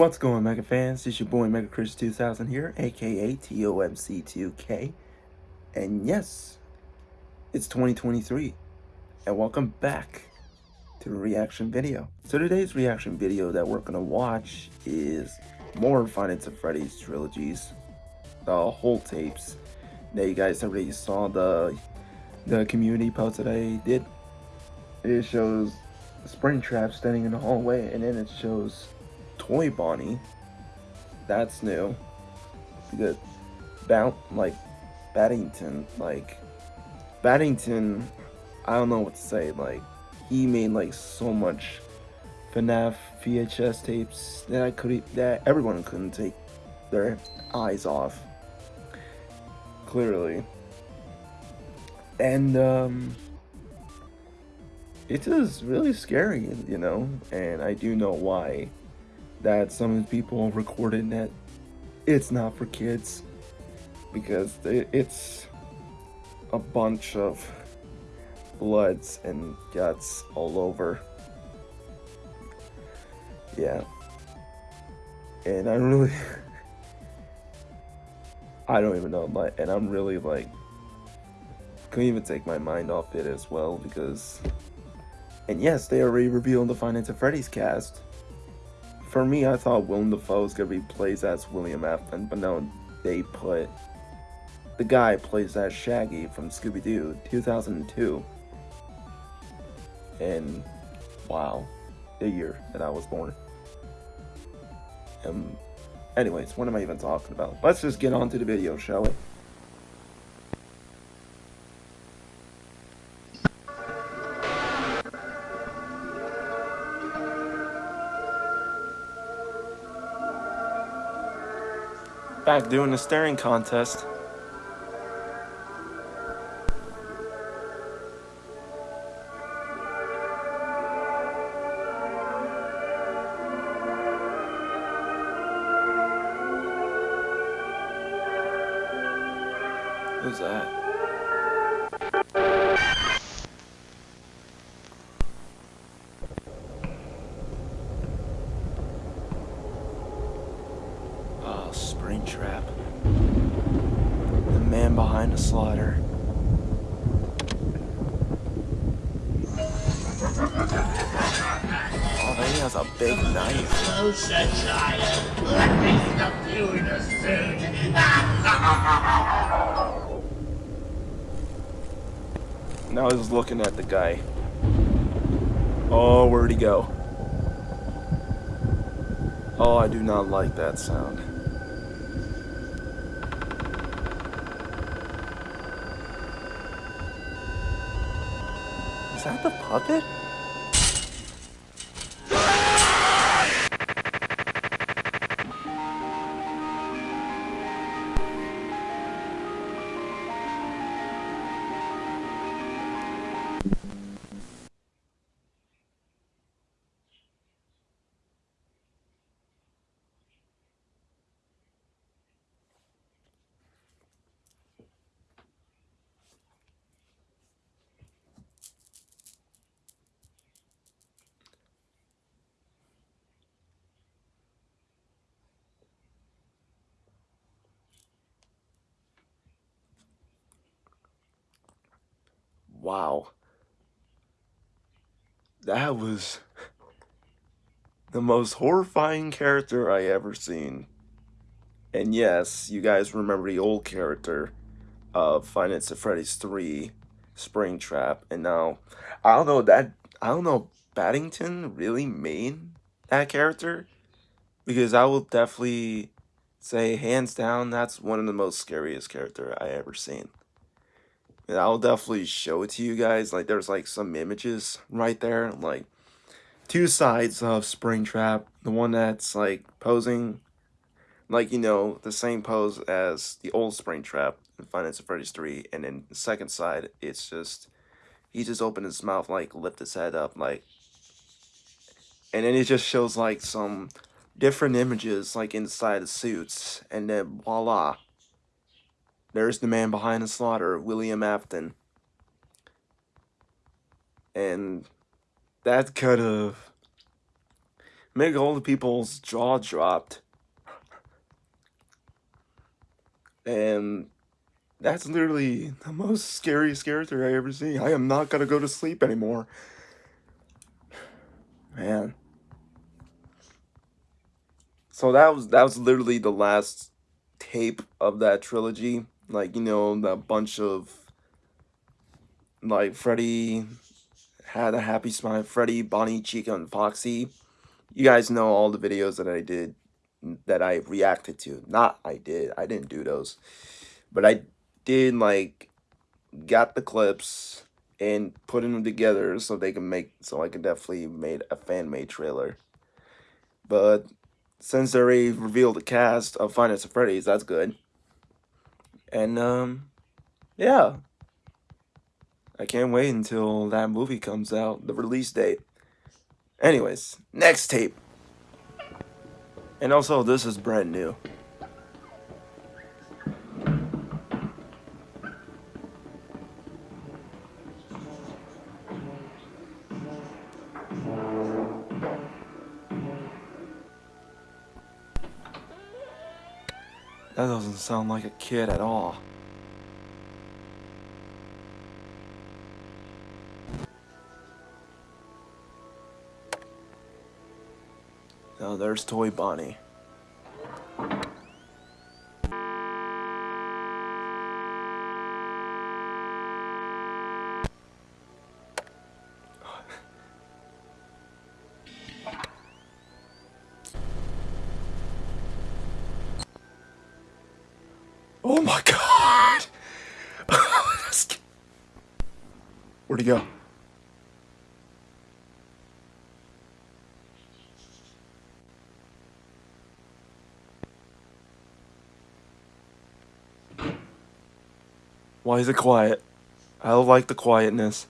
What's going Mega fans? It's your boy Mega Chris 2000 here, aka TOMC2K. And yes, it's 2023. And welcome back to the reaction video. So today's reaction video that we're gonna watch is more Five at Freddy's trilogies. The whole tapes. Now you guys already saw the the community post that I did. It shows Springtrap standing in the hallway, and then it shows Toy Bonnie. That's new. Good. Bout like Battington, like Battington. I don't know what to say. Like he made like so much FNAF VHS tapes that I could that everyone couldn't take their eyes off. Clearly. And um it is really scary, you know, and I do know why that some of people recorded that it's not for kids because it's a bunch of bloods and guts all over. Yeah. And I really I don't even know, like, and I'm really like couldn't even take my mind off it as well because and yes, they already revealed the Nights at Freddy's cast. For me, I thought Willem Dafoe was gonna be plays as William Afton, but no, they put the guy plays as Shaggy from Scooby-Doo 2002. And wow, the year that I was born. Um, anyways, what am I even talking about? Let's just get on to the video, shall we? Back doing the staring contest. Now he's looking at the guy. Oh, where'd he go? Oh, I do not like that sound. Is that the puppet? Wow. That was the most horrifying character I ever seen. And yes, you guys remember the old character of Five Nights at Freddy's 3, Springtrap, and now, I don't know, that, I don't know, Battington really made that character? Because I will definitely say, hands down, that's one of the most scariest character I ever seen. And I'll definitely show it to you guys. Like, there's, like, some images right there. Like, two sides of Springtrap. The one that's, like, posing, like, you know, the same pose as the old Springtrap in Nights at Freddy's 3. And then the second side, it's just, he just opened his mouth, like, lift his head up, like, and then it just shows, like, some different images, like, inside the suits. And then, voila there's the man behind the slaughter, William Afton. And that could have make all the people's jaw dropped. And that's literally the most scariest character I ever seen. I am not gonna go to sleep anymore. Man. So that was that was literally the last tape of that trilogy. Like, you know, the bunch of like Freddy had a happy smile, Freddy, Bonnie, Chica, and Foxy. You guys know all the videos that I did that I reacted to. Not I did. I didn't do those. But I did like got the clips and putting them together so they can make so I can definitely made a fan made trailer. But since they already revealed the cast of Nights at Freddy's, that's good. And um yeah. I can't wait until that movie comes out, the release date. Anyways, next tape. And also this is brand new. Sound like a kid at all. Now there's Toy Bonnie. My god! Where'd he go? Why is it quiet? I like the quietness.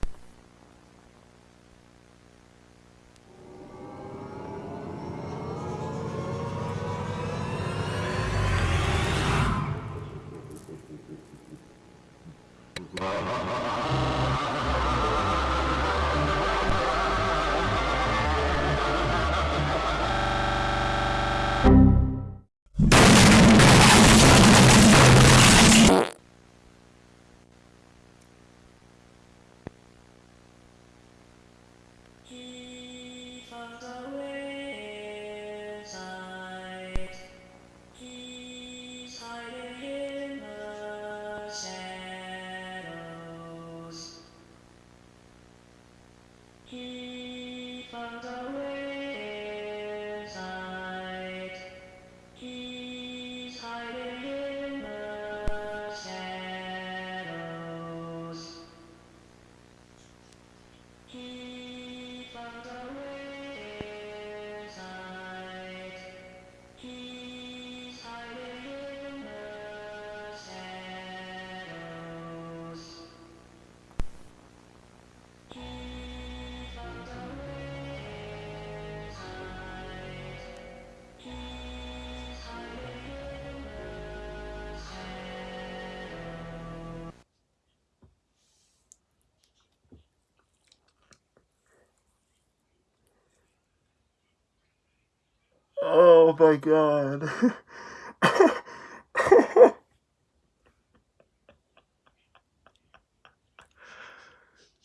Oh my god.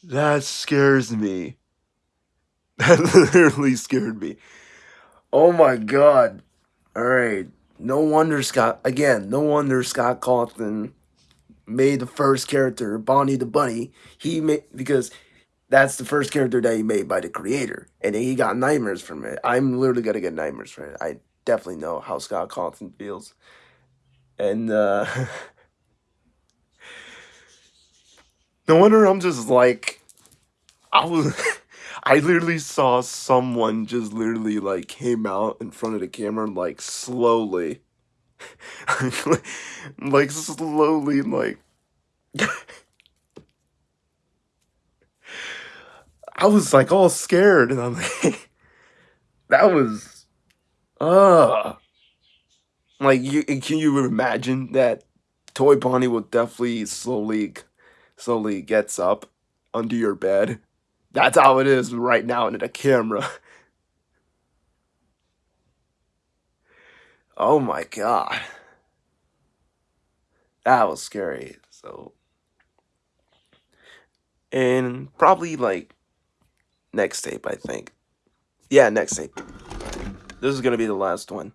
that scares me. That literally scared me. Oh my god. Alright. No wonder Scott, again, no wonder Scott Cawthon made the first character, Bonnie the Bunny. He made, because that's the first character that he made by the creator, and he got nightmares from it. I'm literally gonna get nightmares from it. I definitely know how Scott Cawthon feels, and uh, no wonder I'm just like, I was, I literally saw someone just literally like came out in front of the camera like slowly, like slowly like. I was like all scared, and I'm like, that was, uh, like you can you imagine that Toy Bonnie will definitely slowly, slowly gets up under your bed. That's how it is right now into the camera. Oh my god. That was scary. So and probably like next tape, I think. Yeah, next tape. This is gonna be the last one.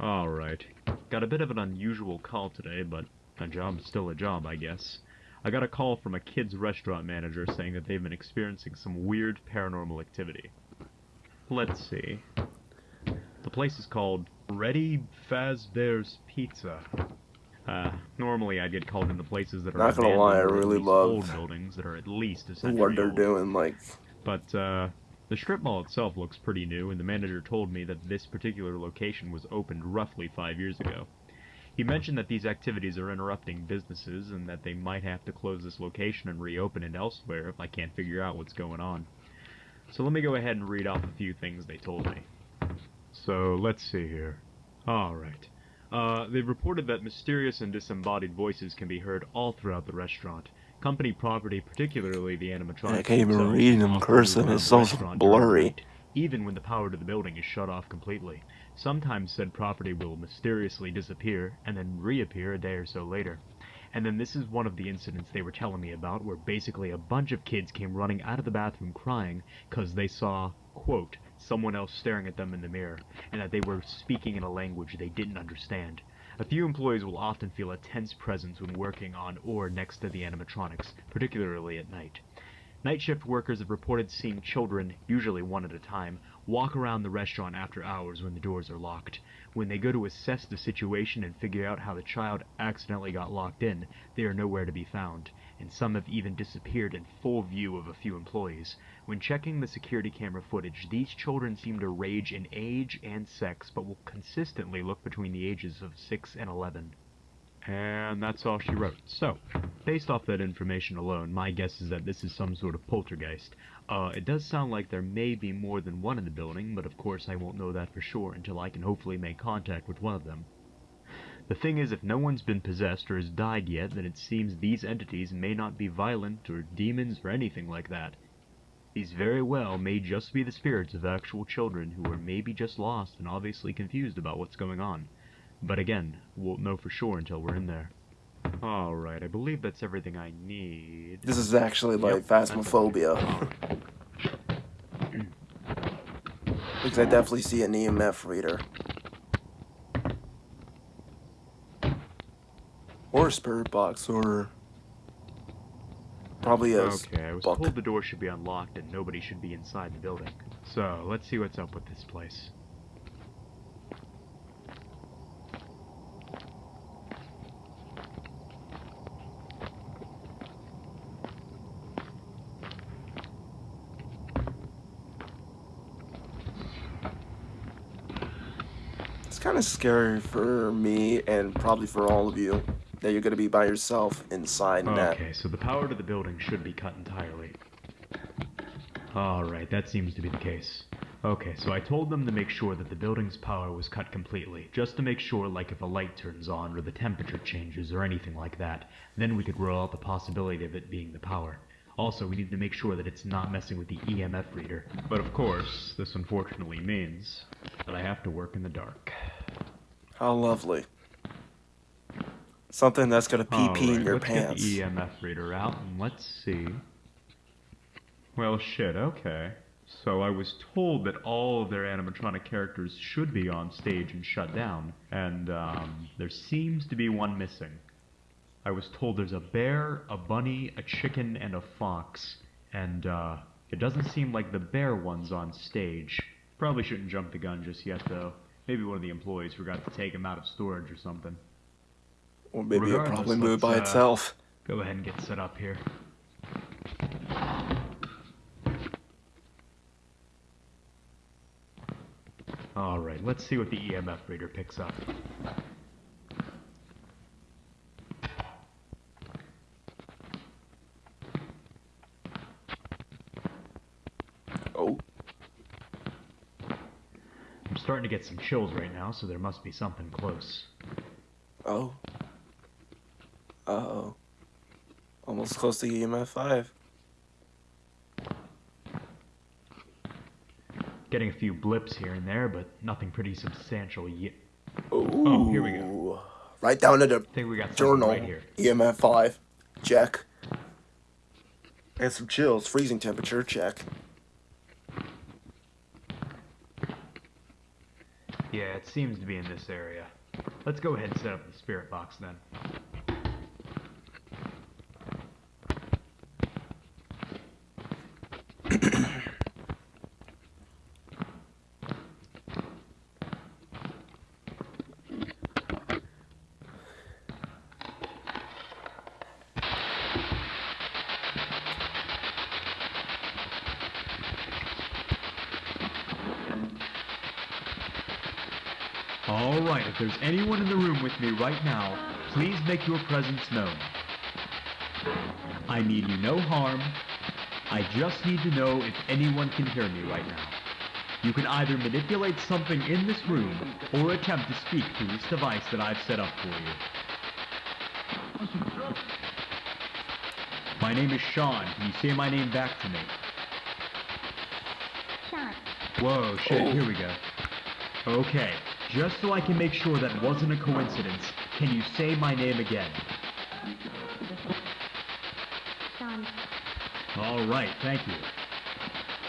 Alright. Got a bit of an unusual call today, but a job's still a job, I guess. I got a call from a kid's restaurant manager saying that they've been experiencing some weird paranormal activity. Let's see. The place is called Freddy Fazbear's Pizza. Uh, normally I'd get called into places that are Not gonna lie, I abandoned or at really love old buildings that are at least a century What they're old. doing, like But uh, the strip mall itself looks pretty new, and the manager told me that this particular location was opened roughly five years ago. He mentioned that these activities are interrupting businesses and that they might have to close this location and reopen it elsewhere if I can't figure out what's going on. So let me go ahead and read off a few things they told me. So let's see here. Alright. Uh, they've reported that mysterious and disembodied voices can be heard all throughout the restaurant. Company property, particularly the animatronics. I can't even read them cursive, move it's the so restaurant during blurry. even when the power to the building is shut off completely. Sometimes said property will mysteriously disappear and then reappear a day or so later. And then this is one of the incidents they were telling me about where basically a bunch of kids came running out of the bathroom crying because they saw, quote, someone else staring at them in the mirror, and that they were speaking in a language they didn't understand. A few employees will often feel a tense presence when working on or next to the animatronics, particularly at night. Night shift workers have reported seeing children, usually one at a time, walk around the restaurant after hours when the doors are locked. When they go to assess the situation and figure out how the child accidentally got locked in, they are nowhere to be found, and some have even disappeared in full view of a few employees. When checking the security camera footage, these children seem to range in age and sex, but will consistently look between the ages of 6 and 11. And that's all she wrote. So, based off that information alone, my guess is that this is some sort of poltergeist. Uh, it does sound like there may be more than one in the building, but of course I won't know that for sure until I can hopefully make contact with one of them. The thing is, if no one's been possessed or has died yet, then it seems these entities may not be violent or demons or anything like that. These very well may just be the spirits of actual children who are maybe just lost and obviously confused about what's going on. But again, won't know for sure until we're in there. Alright, I believe that's everything I need. This is actually like Yep, phasmophobia. Because I definitely see an EMF reader. Or a spirit box, or probably a Okay, I was book. told the door should be unlocked and nobody should be inside the building. So, let's see what's up with this place. It's kind of scary for me and probably for all of you that you're gonna be by yourself inside in that. Okay, so the power to the building should be cut entirely. Alright, that seems to be the case. Okay, so I told them to make sure that the building's power was cut completely, just to make sure, like if a light turns on or the temperature changes or anything like that, then we could rule out the possibility of it being the power. Also, we need to make sure that it's not messing with the EMF reader. But of course, this unfortunately means that I have to work in the dark. How lovely. Something that's gonna pee pee in your let's pants. get the EMF reader out and let's see. Well, shit, okay. So I was told that all of their animatronic characters should be on stage and shut down, and um, there seems to be one missing. I was told there's a bear, a bunny, a chicken, and a fox, and uh, it doesn't seem like the bear one's on stage. Probably shouldn't jump the gun just yet, though. Maybe one of the employees forgot to take him out of storage or something. Or maybe Regardless, probably move by uh, itself. Go ahead and get set up here. Alright, let's see what the EMF reader picks up. Starting to get some chills right now, so there must be something close. oh. Uh oh. Almost close to EMF 5. Getting a few blips here and there, but nothing pretty substantial yet. Ooh. Oh, here we go. Right down to the I think we got journal. right here. EMF 5. Check. And some chills. Freezing temperature. Check. It seems to be in this area. Let's go ahead and set up the spirit box then. All right, if there's anyone in the room with me right now, please make your presence known. I mean you no harm. I just need to know if anyone can hear me right now. You can either manipulate something in this room or attempt to speak through this device that I've set up for you. My name is Sean. Can you say my name back to me? Sean. Whoa, shit, Oh. here we go. Okay, just so I can make sure that wasn't a coincidence, can you say my name again? Sean. All right, thank you.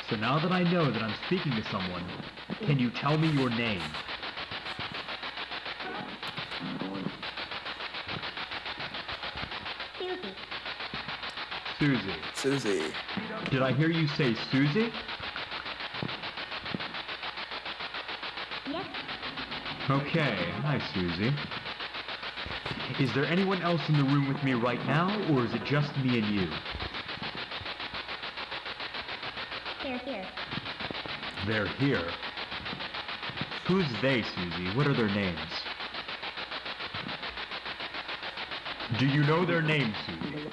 So now that I know that I'm speaking to someone, can you tell me your name? Susie. Susie. Susie. Did I hear you say Susie? Okay, hi Susie. Is there anyone else in the room with me right now, or is it just me and you? They're here. They're here. Who's they, Susie? What are their names? Do you know their names, Susie?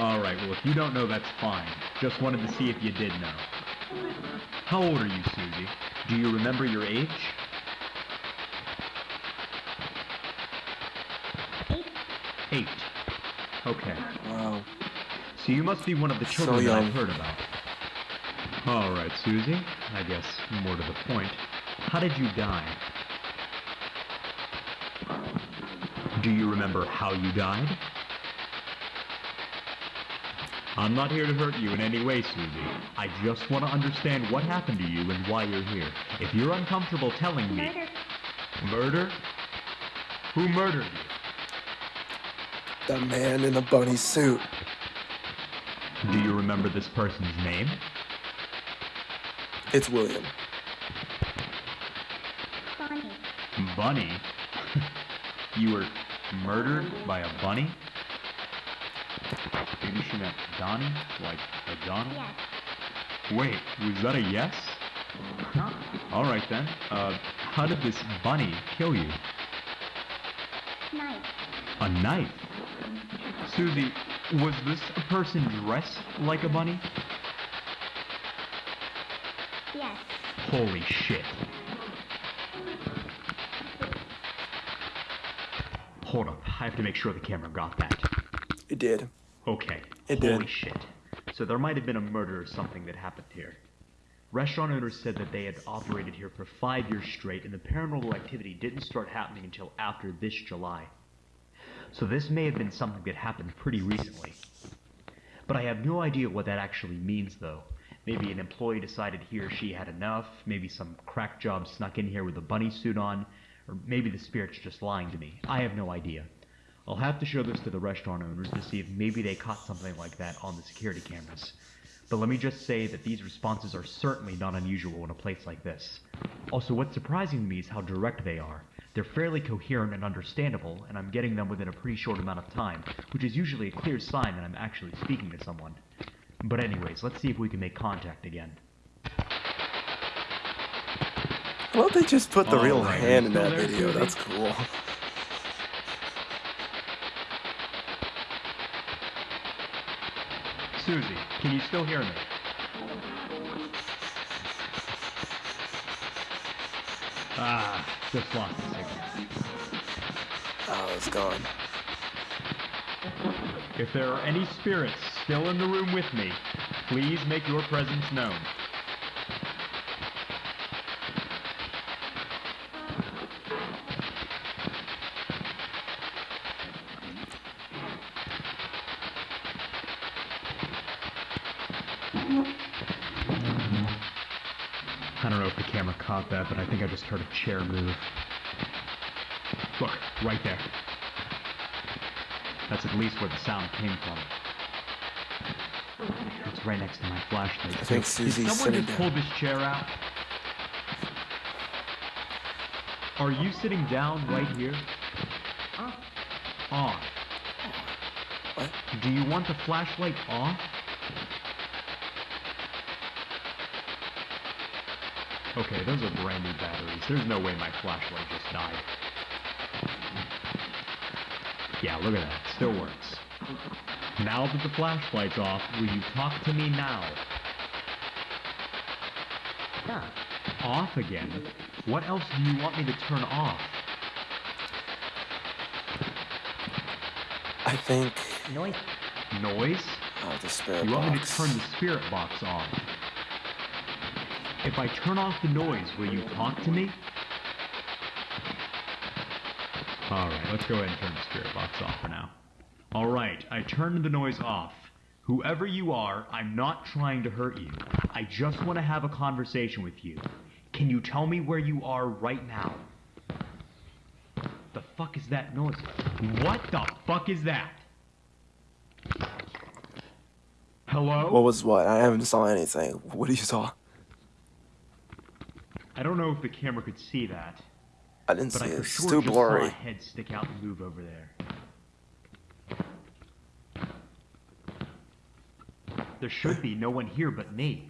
Alright, well, if you don't know, that's fine. Just wanted to see if you did know. How old are you, Susie? Do you remember your age? Eight. Eight. Okay. Wow. So you must be one of the So children that I've heard about. All right, Susie. I guess more to the point. How did you die? Do you remember how you died? I'm not here to hurt you in any way, Susie. I just want to understand what happened to you and why you're here. If you're uncomfortable telling me... Murder. Murder? Who murdered you? The man in the bunny suit. Do you remember this person's name? It's William. Bunny. Bunny? you were murdered by a bunny? Maybe she meant Donnie? Like a Donald? Yes. Wait, was that a yes? Alright then. Uh, how did this bunny kill you? Knife. A knife? Susie, was this a person dressed like a bunny? Yes. Holy shit. Hold up, I have to make sure the camera got that. It did. Okay. It Holy did. shit. So there might have been a murder or something that happened here. Restaurant owners said that they had operated here for five years straight, and the paranormal activity didn't start happening until after this July. So this may have been something that happened pretty recently. But I have no idea what that actually means, though. Maybe an employee decided he or she had enough, maybe some crack job snuck in here with a bunny suit on, or maybe the spirit's just lying to me. I have no idea. I'll have to show this to the restaurant owners to see if maybe they caught something like that on the security cameras. But let me just say that these responses are certainly not unusual in a place like this. Also, what's surprising to me is how direct they are. They're fairly coherent and understandable, and I'm getting them within a pretty short amount of time, which is usually a clear sign that I'm actually speaking to someone. But anyways, let's see if we can make contact again. Well, they just put the real Alright, hand in that video. That's cool. Susie, can you still hear me? Ah, just lost the signal. Oh, it's gone. If there are any spirits still in the room with me, please make your presence known. If the camera caught that, but I think I just heard a chair move. Look, right there. That's at least where the sound came from. It's right next to my flashlight. I think too. Susie's Did someone just down. pull this chair out? Are you sitting down right here? On. What? Do you want the flashlight off? Okay, those are brand new batteries. There's no way my flashlight just died. Yeah, look at that. Still works. Now that the flashlight's off, will you talk to me now? Yeah. Off again? What else do you want me to turn off? I think. Noise. Noise? Oh, the spirit You want me to turn the spirit box off? If I turn off the noise, will you talk to me? Alright, let's go ahead and turn the spirit box off for now. Alright, I turned the noise off. Whoever you are, I'm not trying to hurt you. I just want to have a conversation with you. Can you tell me where you are right now? The fuck is that noise? What the fuck is that? Hello? What was what? I haven't saw anything. What do you saw? I don't know if the camera could see that, I didn't but see I it. It's too just saw a blurry. head stick out and move over there. There should be no one here but me.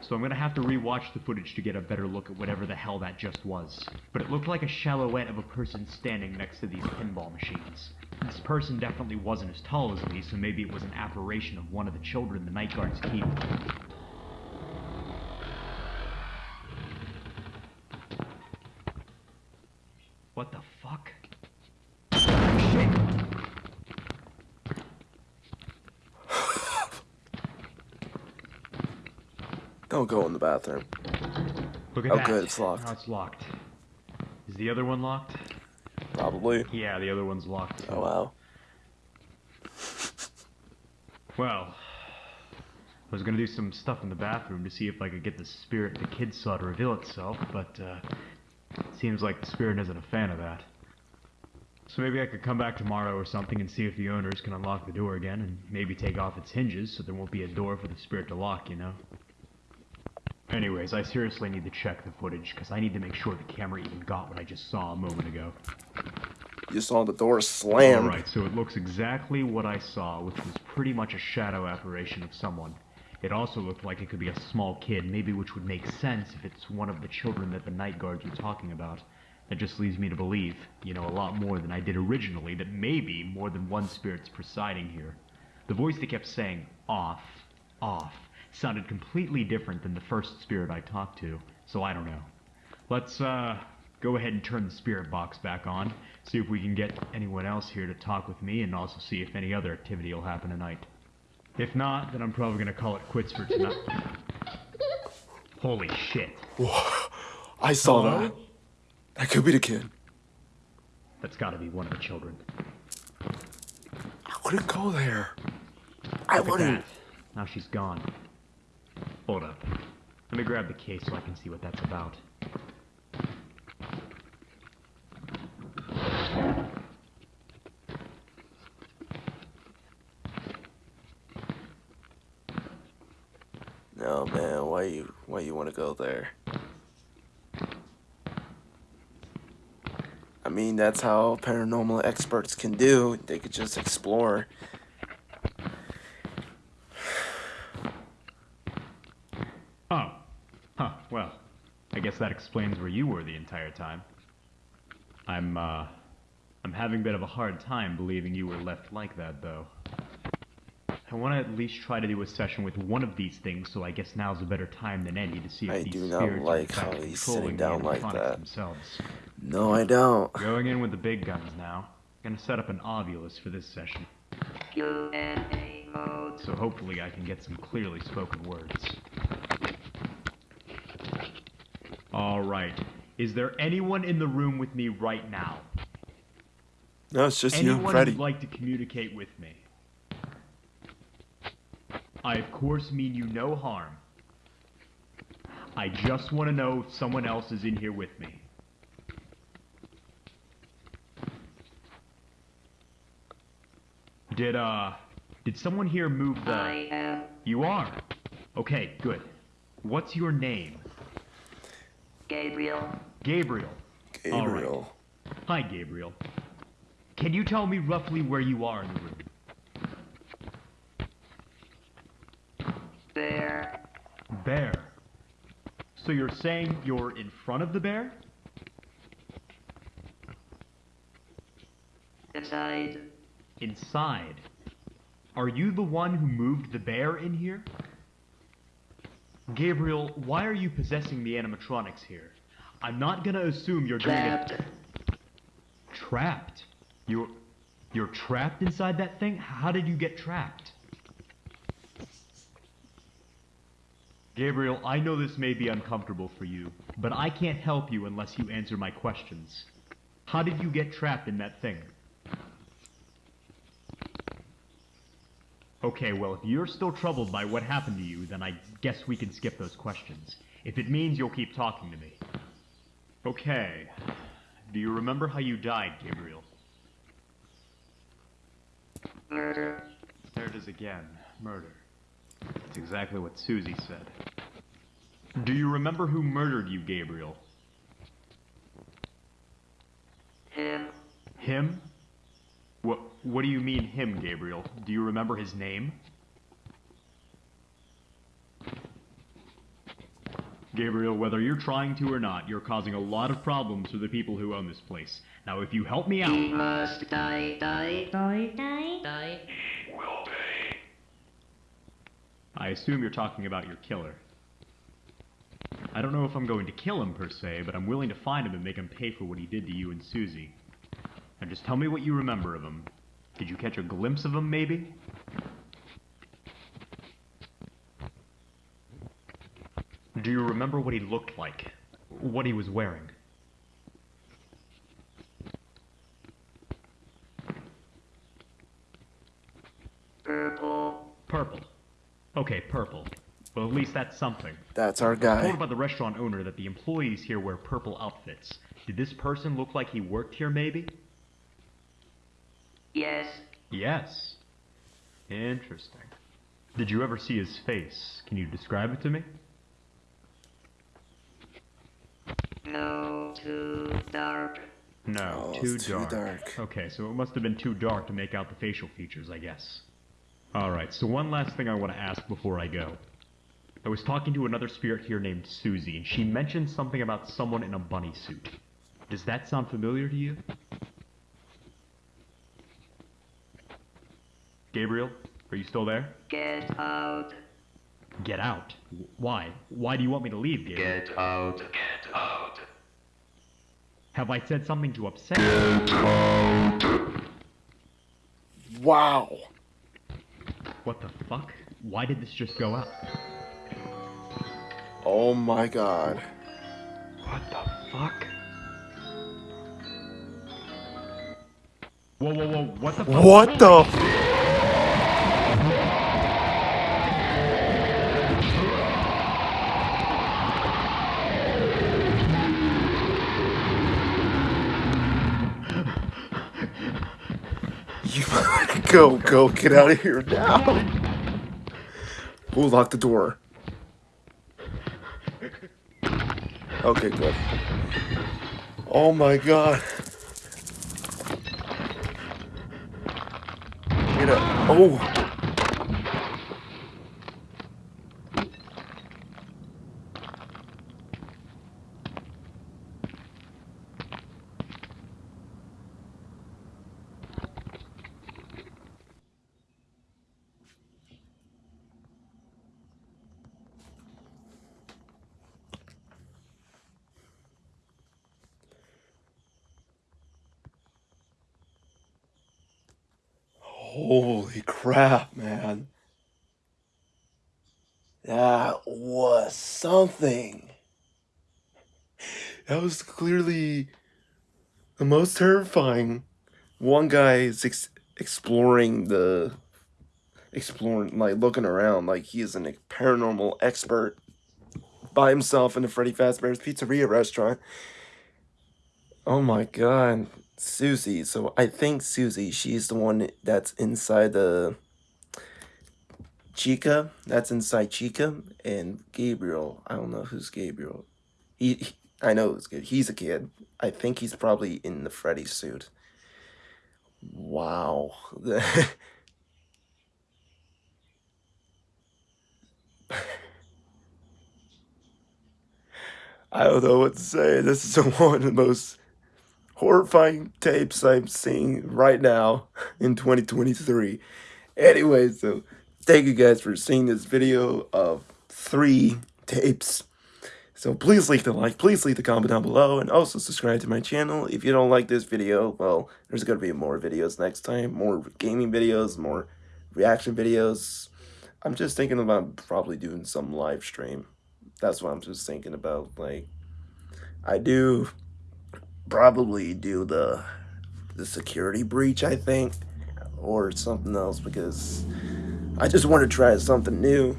So I'm gonna have to rewatch the footage to get a better look at whatever the hell that just was. But it looked like a silhouette of a person standing next to these pinball machines. This person definitely wasn't as tall as me, so maybe it was an apparition of one of the children the night guards keep. What the fuck? Shit! Don't go in the bathroom. Look at Oh, that. good, it's locked. Now it's locked. Is the other one locked? Probably. Yeah, the other one's locked. Oh wow. Well, I was gonna do some stuff in the bathroom to see if I could get the spirit the kid saw to reveal itself, but uh, it seems like the spirit isn't a fan of that. So maybe I could come back tomorrow or something and see if the owners can unlock the door again and maybe take off its hinges so there won't be a door for the spirit to lock, you know? Anyways, I seriously need to check the footage because I need to make sure the camera even got what I just saw a moment ago. You saw the door slam. Alright, so it looks exactly what I saw, which was pretty much a shadow apparition of someone. It also looked like it could be a small kid, maybe which would make sense if it's one of the children that the night guards were talking about. That just leads me to believe, you know, a lot more than I did originally, that maybe more than one spirit's presiding here. The voice that kept saying, off, off, sounded completely different than the first spirit I talked to, so I don't know. Let's, uh, go ahead and turn the spirit box back on, see if we can get anyone else here to talk with me, and also see if any other activity will happen tonight. If not, then I'm probably gonna call it quits for tonight. Holy shit. I saw Hello? that. That could be the kid. That's gotta be one of the children. I wouldn't go there. I Look wouldn't. Now she's gone. Hold up. Let me grab the case so I can see what that's about. No man, why you why you want to go there? I mean, that's how paranormal experts can do. They could just explore. Oh. Huh, well. I guess that explains where you were the entire time. I'm, uh. I'm having a bit of a hard time believing you were left like that, though. I want to at least try to do a session with one of these things, so I guess now's a better time than any to see if I these do not spirits are in like fact how he's controlling sitting the down like that. themselves. No, I don't. Going in with the big guns now. Gonna set up an Ovilus for this session, Q&A mode. so hopefully I can get some clearly spoken words. Alright. Is there anyone in the room with me right now? No, it's just you Anyone and Freddy. who'd like to communicate with me? I, of course, mean you no harm. I just want to know if someone else is in here with me. Did, uh, did someone here move the... I am You are? Okay, good. What's your name? Gabriel. Gabriel. All right. Gabriel. Hi, Gabriel. Can you tell me roughly where you are in the room? There. Bear. So you're saying you're in front of the bear? Inside. Inside. Are you the one who moved the bear in here? Gabriel, why are you possessing the animatronics here? I'm not gonna assume you're doing Trapped. it. Trapped? You're. You're trapped inside that thing? How did you get trapped? Gabriel, I know this may be uncomfortable for you, but I can't help you unless you answer my questions. How did you get trapped in that thing? Okay, well, if you're still troubled by what happened to you, then I guess we can skip those questions. If it means you'll keep talking to me. Okay. Do you remember how you died, Gabriel? Murder. There it is again. Murder. That's exactly what Susie said. Do you remember who murdered you, Gabriel? Him. Him? What, what do you mean, him, Gabriel? Do you remember his name? Gabriel, whether you're trying to or not, you're causing a lot of problems for the people who own this place. Now, if you help me He out, must die. Die. Die. Die. Die. I assume you're talking about your killer. I don't know if I'm going to kill him per se, but I'm willing to find him and make him pay for what he did to you and Susie. Now just tell me what you remember of him. Did you catch a glimpse of him, maybe? Do you remember what he looked like? What he was wearing? Purple. Purple. Okay, purple. Well, at least that's something. That's our guy. told guy. by the restaurant owner that the employees here wear purple outfits. Did this person look like he worked here, maybe? Yes. Yes. Interesting. Did you ever see his face? Can you describe it to me? No. Too dark. No, Oh, too, it's too dark. dark. Okay, so it must have been too dark to make out the facial features, I guess. Alright, so one last thing I want to ask before I go. I was talking to another spirit here named Susie, and she mentioned something about someone in a bunny suit. Does that sound familiar to you? Gabriel, are you still there? Get out. Get out. Why? Why do you want me to leave, Gabriel? Get out. Get out. Have I said something to upset you? Wow. What the fuck? Why did this just go out? Oh my god. What the fuck? Whoa, whoa, whoa, what the fuck? What the? Go, go, get out of here now. Who locked the door? Okay, good. Oh my god. Get up. Oh. Holy crap, man. That was something. That was clearly the most terrifying. One guy is ex- exploring the. Exploring, like looking around, like he is a paranormal expert by himself in the Freddy Fazbear's Pizzeria restaurant. Oh my god. Susie. So I think Susie, she's the one that's inside the Chica. That's inside Chica and Gabriel. I don't know who's Gabriel. He, he I know who's good. He's a kid. I think he's probably in the Freddy suit. Wow. I don't know what to say. This is one of the most horrifying tapes I'm seeing right now in 2023. Anyway, so thank you guys for seeing this video of three tapes. So please leave the like, please leave the comment down below, and also subscribe to my channel. If you don't like this video, well, there's going to be more videos next time, more gaming videos, more reaction videos. I'm just thinking about probably doing some live stream. That's what I'm just thinking about. Like, I do probably do the the security breach, I think, or something else because I just want to try something new.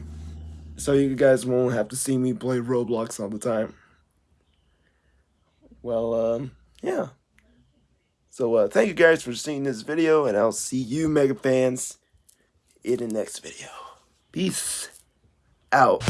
So you guys won't have to see me play Roblox all the time. Well, um, yeah. So uh, thank you guys for seeing this video, and I'll see you mega fans in the next video. Peace out.